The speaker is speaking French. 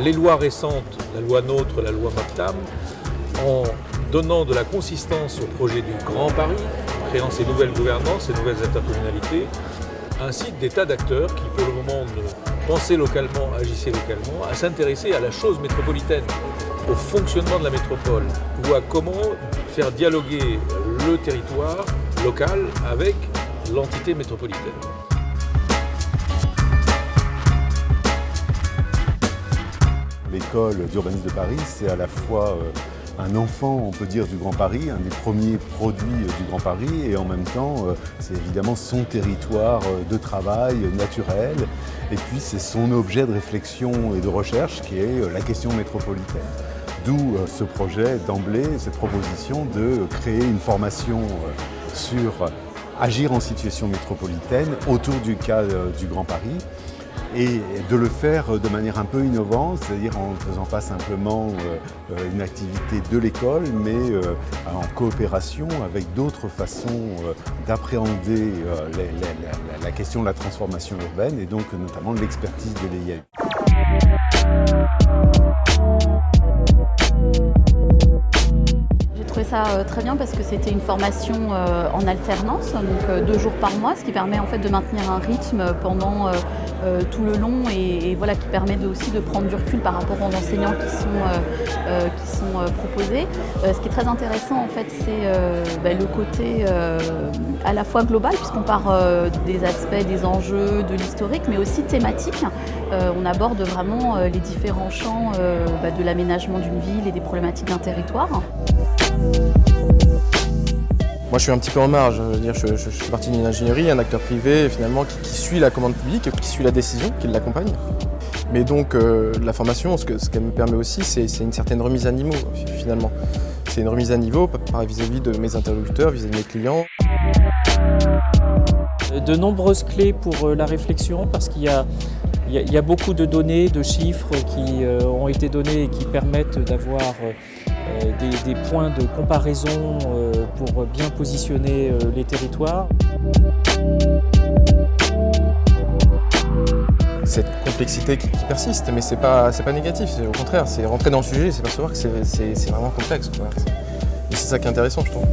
les lois récentes, la loi NOTRe, la loi MAPTAM, en donnant de la consistance au projet du Grand Paris, créant ces nouvelles gouvernances, ces nouvelles intercommunalités, ainsi des tas d'acteurs qui, pour le moment, pensaient localement, agissaient localement, à s'intéresser à la chose métropolitaine, au fonctionnement de la métropole, ou à comment faire dialoguer le territoire local avec l'entité métropolitaine. D'urbanisme de Paris, c'est à la fois euh, un enfant, on peut dire, du Grand Paris, un des premiers produits du Grand Paris, et en même temps, euh, c'est évidemment son territoire euh, de travail naturel, et puis c'est son objet de réflexion et de recherche qui est euh, la question métropolitaine. D'où ce projet d'emblée, cette proposition de créer une formation sur agir en situation métropolitaine autour du cas du Grand Paris, et de le faire de manière un peu innovante, c'est-à-dire en ne faisant pas simplement euh, euh, une activité de l'école, mais euh, en coopération avec d'autres façons d'appréhender la question de la transformation urbaine et donc notamment l'expertise de l'EIA. ça euh, très bien parce que c'était une formation en alternance, donc deux jours par mois, ce qui permet en fait de maintenir un rythme pendant tout le long et, voilà qui permet aussi de prendre du recul par rapport aux enseignants qui sont, qui sont proposés. ce qui est très intéressant en fait c'est ben, le côté à la fois global puisqu'on part des aspects, des enjeux, de l'historique mais aussi thématique. on aborde vraiment les différents champs ben, de l'aménagement d'une ville et des problématiques d'un territoire. Moi je suis un petit peu en marge, je, veux dire, je, je, fais partie d'une ingénierie, un acteur privé finalement qui, suit la commande publique, qui suit la décision, qui l'accompagne. Mais donc euh, la formation, ce qu'elle ce me permet aussi, c'est une certaine remise à niveau finalement. C'est une remise à niveau vis-à-vis de mes interlocuteurs, vis-à-vis de mes clients. De nombreuses clés pour euh, la réflexion parce qu'il y a il y, a beaucoup de données, de chiffres qui euh, ont été donnés et qui permettent d'avoir euh, des, points de comparaison euh, pour bien positionner les territoires. Cette complexité qui, persiste, mais c'est pas, pas négatif, au contraire, c'est rentrer dans le sujet et c'est percevoir que c'est vraiment complexe. Et c'est ça qui est intéressant, je trouve.